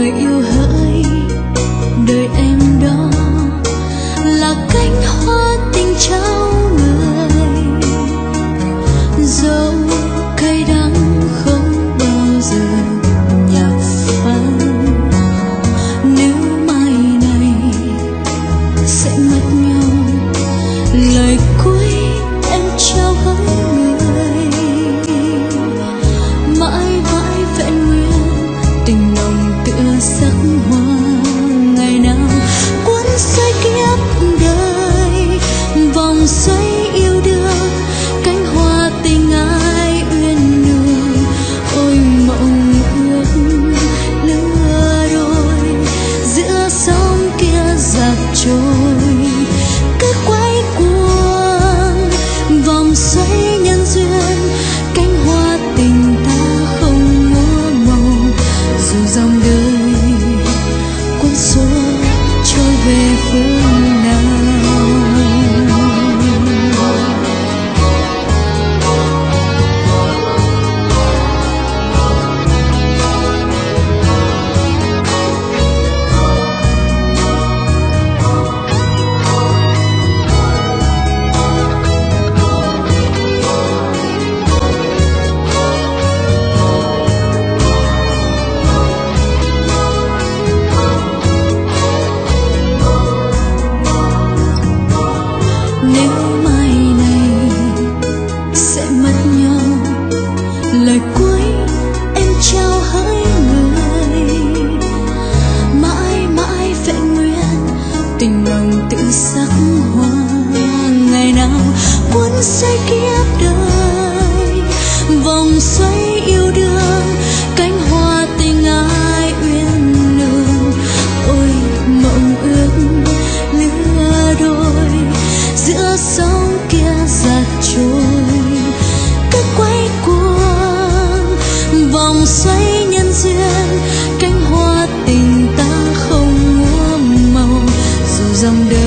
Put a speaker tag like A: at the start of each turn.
A: you. 每一分 xoay kiếp đời. Vòng xoay yêu đương, cánh hoa tình ai uyên nương ôi, mộng ước lứa đôi, giữa sóng kia giạt trôi. Cứ quay cuồng, vòng xoay nhân duyên, cánh hoa tình ta không múa màu. Dù dòng đời